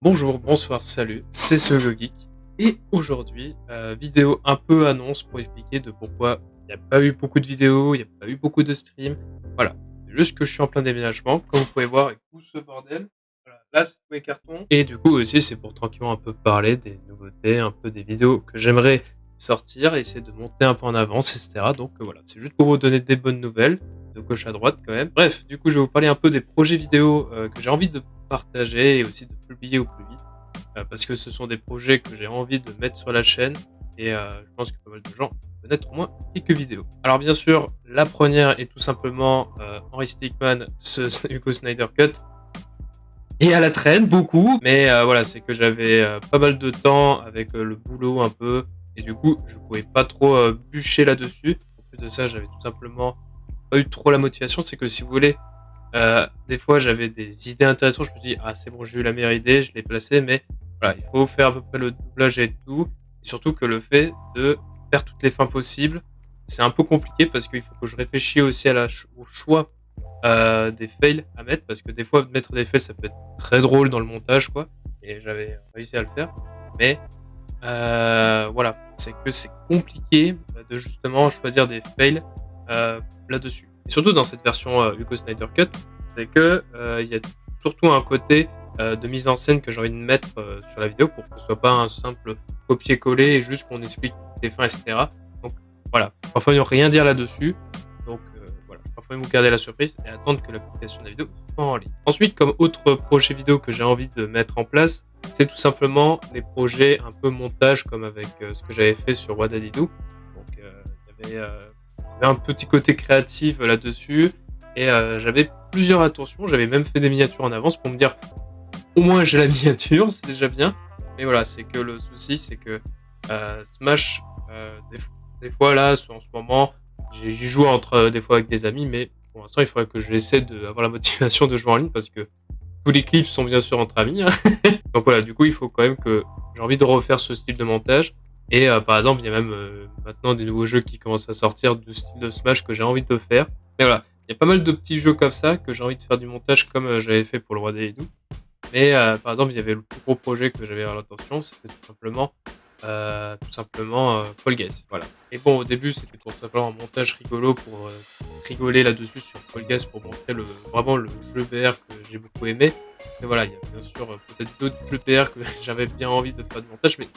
Bonjour, bonsoir, salut, c'est ce Geek et aujourd'hui, euh, vidéo un peu annonce pour expliquer de pourquoi il n'y a pas eu beaucoup de vidéos, il n'y a pas eu beaucoup de streams. Voilà, c'est juste que je suis en plein déménagement, comme vous pouvez voir, avec tout ce bordel. Voilà, là, c'est tous mes cartons. Et du coup aussi, c'est pour tranquillement un peu parler des nouveautés, un peu des vidéos que j'aimerais sortir, essayer de monter un peu en avance, etc. Donc euh, voilà, c'est juste pour vous donner des bonnes nouvelles, de gauche à droite quand même. Bref, du coup, je vais vous parler un peu des projets vidéo euh, que j'ai envie de partager et aussi de publier au plus vite. Euh, parce que ce sont des projets que j'ai envie de mettre sur la chaîne et euh, je pense que pas mal de gens connaître au moins quelques vidéos. Alors bien sûr, la première est tout simplement euh, Henry Stickman, ce Hugo Snyder Cut. Et à la traîne, beaucoup, mais voilà, c'est que j'avais pas mal de temps avec le boulot un peu, et du coup, je pouvais pas trop bûcher là-dessus. En plus de ça, j'avais tout simplement pas eu trop la motivation, c'est que si vous voulez, euh, des fois, j'avais des idées intéressantes. Je me dis, ah, c'est bon, j'ai eu la meilleure idée, je l'ai placée, mais voilà, il faut faire à peu près le doublage et tout. Et surtout que le fait de faire toutes les fins possibles, c'est un peu compliqué parce qu'il faut que je réfléchisse aussi au choix euh, des fails à mettre. Parce que des fois, mettre des fails, ça peut être très drôle dans le montage, quoi. Et j'avais réussi à le faire. Mais euh, voilà, c'est que c'est compliqué de justement choisir des fails euh, là-dessus surtout dans cette version euh, Hugo Snyder Cut, c'est que euh, il y a surtout un côté euh, de mise en scène que j'ai envie de mettre sur la vidéo pour que ce soit pas un simple copier-coller et juste qu'on explique les fins, etc. Donc voilà, parfois a rien dire là-dessus. Donc voilà, parfois faut garder la surprise et attendre que la publication de la vidéo soit en ligne. Ensuite, comme autre projet vidéo que j'ai envie de mettre en place, c'est tout simplement des projets un peu montage comme avec ce que j'avais fait sur Wadadidou. Donc il y avait un petit côté créatif là-dessus. Et euh, j'avais plusieurs attentions. J'avais même fait des miniatures en avance pour me dire au moins j'ai la miniature, c'est déjà bien. Mais voilà, c'est que le souci, c'est que euh, Smash, euh, des, fois là, en ce moment, j'y joue entre des fois avec des amis, mais pour l'instant, il faudrait que je essaie d'avoir la motivation de jouer en ligne parce que tous les clips sont bien sûr entre amis. Hein. Donc voilà, du coup, il faut quand même que j'ai envie de refaire ce style de montage. Et euh, par exemple, il y a même euh, maintenant des nouveaux jeux qui commencent à sortir du style de Smash que j'ai envie de faire. Mais voilà, il y a pas mal de petits jeux comme ça que j'ai envie de faire du montage comme euh, j'avais fait pour le Roi des Ledous. Mais par exemple, il y avait le plus gros projet que j'avais à l'intention, c'était tout simplement euh, tout simplement euh, Fall Guys. Voilà. Et bon, au début, c'était tout simplement un montage rigolo pour euh, rigoler là-dessus sur Fall Guys pour montrer le, vraiment le jeu VR que j'ai beaucoup aimé. Mais voilà, il y a bien sûr peut-être d'autres jeux VR que j'avais bien envie de faire du montage, mais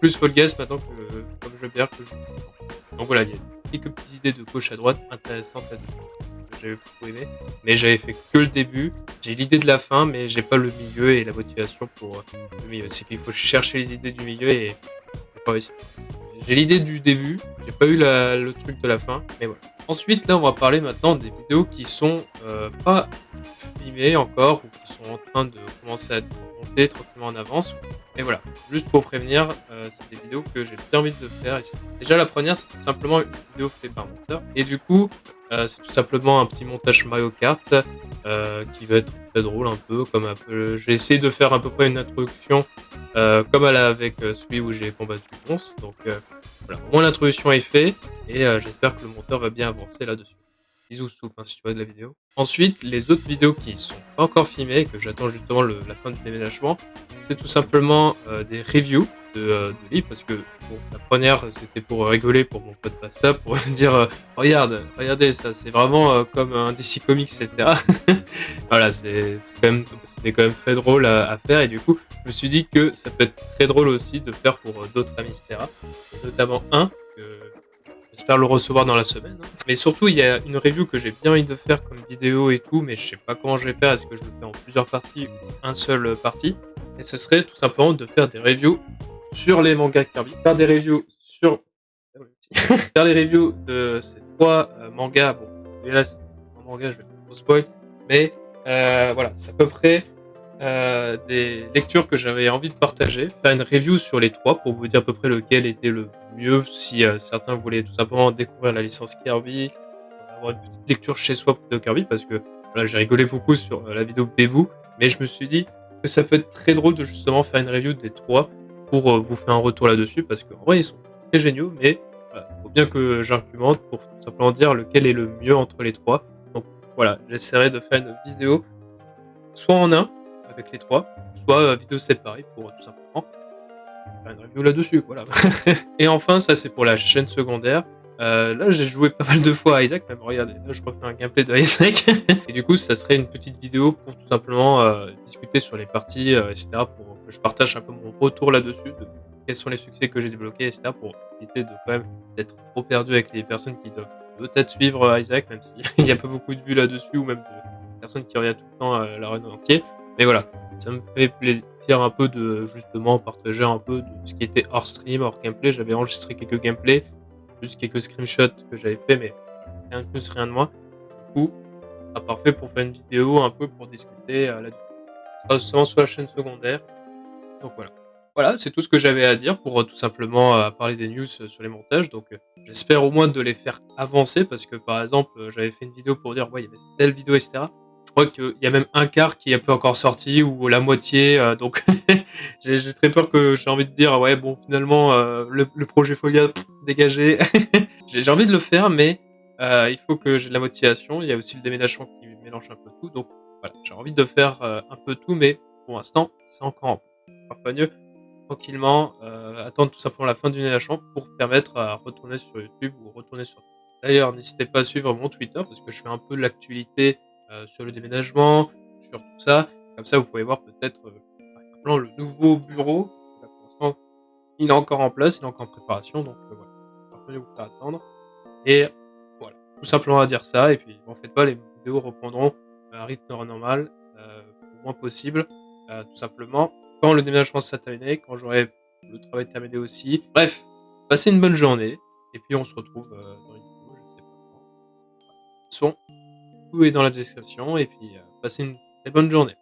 plus Fall Guys maintenant que comme jeu VR que je Donc voilà, il y a quelques petites idées de gauche à droite intéressantes là-dessus j'avais beaucoup aimé. Mais j'avais fait que le début. J'ai l'idée de la fin, mais j'ai pas le milieu et la motivation pour le milieu. C'est qu'il faut chercher les idées du milieu et j'ai l'idée du début, j'ai pas eu le truc de la fin, mais voilà. Ensuite, là, on va parler maintenant des vidéos qui sont euh, pas filmées encore ou qui sont en train de commencer à monter tranquillement en avance. Et voilà, juste pour prévenir, euh, c'est des vidéos que j'ai bien envie de faire. Déjà, la première, c'est tout simplement une vidéo faite par monteur. Et du coup, euh, c'est tout simplement un petit montage Mario Kart qui va être très drôle un peu. comme un peu... J'ai essayé de faire à peu près une introduction euh, comme elle a avec celui où j'ai combattu Ponce. Donc voilà, au moins l'introduction est faite et j'espère que le monteur va bien avancer là-dessus. Bisous soupe hein, si tu vois de la vidéo. Ensuite, les autres vidéos qui sont pas encore filmées, que j'attends justement la fin du déménagement, c'est tout simplement des reviews euh, de, livres parce que bon, la première c'était pour rigoler pour mon pote Pasta pour dire euh, regarde regardez ça c'est vraiment euh, comme un DC Comics etc voilà c'est quand même quand même très drôle à, faire et du coup je me suis dit que ça peut être très drôle aussi de faire pour d'autres amis etc notamment un que J'espère le recevoir dans la semaine. Hein. Mais surtout, il y a une review que j'ai bien envie de faire comme vidéo et tout, mais je sais pas comment je vais faire. Est-ce que je le fais en plusieurs parties ou un seul partie? Et ce serait tout simplement de faire des reviews sur les mangas Kirby, faire des reviews sur faire les reviews de ces trois euh, mangas. Bon, là c'est un manga, je vais pas trop spoil, mais euh, voilà, c'est à peu près euh, des lectures que j'avais envie de partager, faire une review sur les trois pour vous dire à peu près lequel était le mieux si certains voulaient tout simplement découvrir la licence Kirby, avoir une petite lecture chez soi de Kirby parce que voilà, j'ai rigolé beaucoup sur la vidéo Bebou, mais je me suis dit que ça peut être très drôle de justement faire une review des trois pour euh, vous faire un retour là-dessus, parce qu'en vrai, ils sont très géniaux, mais il faut bien que j'argumente pour simplement dire lequel est le mieux entre les trois. Voilà, j'essaierai de faire une vidéo soit en un, avec les trois, soit vidéo séparée pour tout simplement faire une review là-dessus, voilà. et enfin, ça c'est pour la chaîne secondaire. Euh, là, j'ai joué pas mal de fois à Isaac, même regardez, là je refais un gameplay de Isaac. et du coup, ça serait une petite vidéo pour tout simplement euh, discuter sur les parties, euh, etc. Pour que je partage un peu mon retour là-dessus, de quels sont les succès que j'ai débloqués, etc. Pour éviter de quand même d'être trop perdu avec les personnes qui doivent peut-être suivre Isaac, même s'il n'y a pas beaucoup de vues là-dessus, ou même de personnes qui regardent tout le temps la run entier. Mais voilà, ça me fait plaisir un peu de justement partager un peu de ce qui était hors stream, hors gameplay. J'avais enregistré quelques gameplays juste quelques screenshots que j'avais fait, mais rien de plus, rien de moins. Du coup, ça parfait pour faire une vidéo un peu pour discuter euh, là-dessus. Ça sera sur la chaîne secondaire. Donc voilà. Voilà, c'est tout ce que j'avais à dire pour euh, tout simplement euh, parler des news sur les montages. Donc j'espère au moins de les faire avancer parce que par exemple, j'avais fait une vidéo pour dire, ouais, il y avait telle vidéo, etc je crois qu'il y a même un quart qui est peu encore sorti ou la moitié. donc j'ai très peur que j'ai envie de dire ouais bon finalement le, projet Folia dégagé. j'ai envie de le faire, mais euh, il faut que j'ai de la motivation. Il y a aussi le déménagement qui mélange un peu tout. Donc voilà, j'ai envie de faire euh, un peu tout, mais pour l'instant, c'est encore un peu mieux. Tranquillement, euh, attendre tout simplement la fin du déménagement pour permettre à retourner sur YouTube ou retourner sur. D'ailleurs, n'hésitez pas à suivre mon Twitter parce que je fais un peu l'actualité sur le déménagement, sur tout ça. Comme ça, vous pouvez voir peut-être le nouveau bureau. pour l'instant, il est encore en place, il est encore en préparation, donc voilà vous faire attendre. Et voilà, tout simplement à dire ça. Et puis, en fait pas, les vidéos reprendront un rythme normal, euh, le moins possible, euh, tout simplement. Quand le déménagement sera terminé, quand j'aurai le travail terminé aussi. Bref, passez une bonne journée. Et puis, on se retrouve euh, dans une vidéo, je sais pas quand. Son, tout est dans la description. Et puis, passez une très bonne journée.